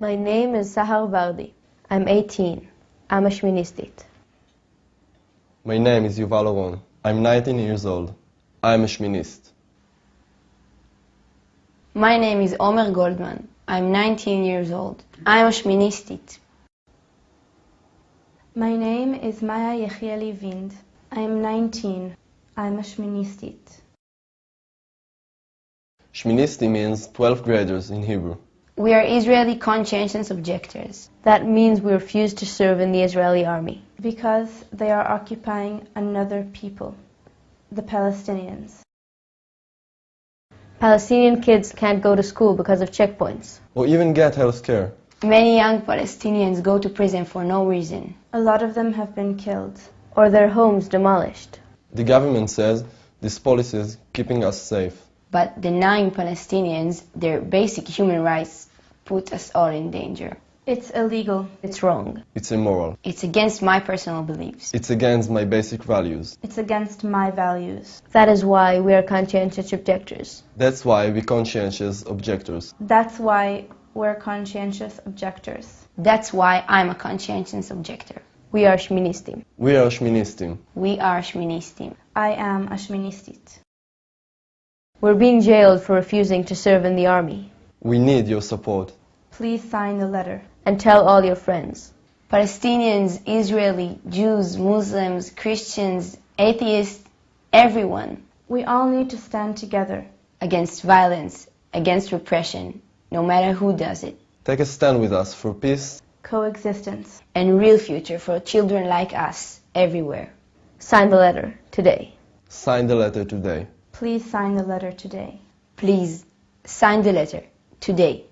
My name is Sahar Vardi. I'm 18. I'm a Shministit. My name is Yuval Oron. I'm 19 years old. I'm a Shminist. My name is Omer Goldman. I'm 19 years old. I'm a Shministit. My name is Maya Yechieli Vind. I am 19. I'm a Shministit. Shministi means 12th graders in Hebrew. We are Israeli conscientious objectors. That means we refuse to serve in the Israeli army. Because they are occupying another people, the Palestinians. Palestinian kids can't go to school because of checkpoints. Or even get health care. Many young Palestinians go to prison for no reason. A lot of them have been killed. Or their homes demolished. The government says this policy is keeping us safe. But denying Palestinians their basic human rights put us all in danger. It's illegal. It's wrong. It's immoral. It's against my personal beliefs. It's against my basic values. It's against my values. That is why we are conscientious objectors. That's why we conscientious objectors. That's why we're conscientious objectors. That's why I'm a conscientious objector. We are Shministim. We are Shministim. We are Shministim. I am a Shministit. We're being jailed for refusing to serve in the army. We need your support. Please sign the letter. And tell all your friends. Palestinians, Israeli, Jews, Muslims, Christians, atheists, everyone. We all need to stand together. Against violence, against repression, no matter who does it. Take a stand with us for peace, coexistence, and real future for children like us everywhere. Sign the letter today. Sign the letter today. Please sign the letter today. Please sign the letter today.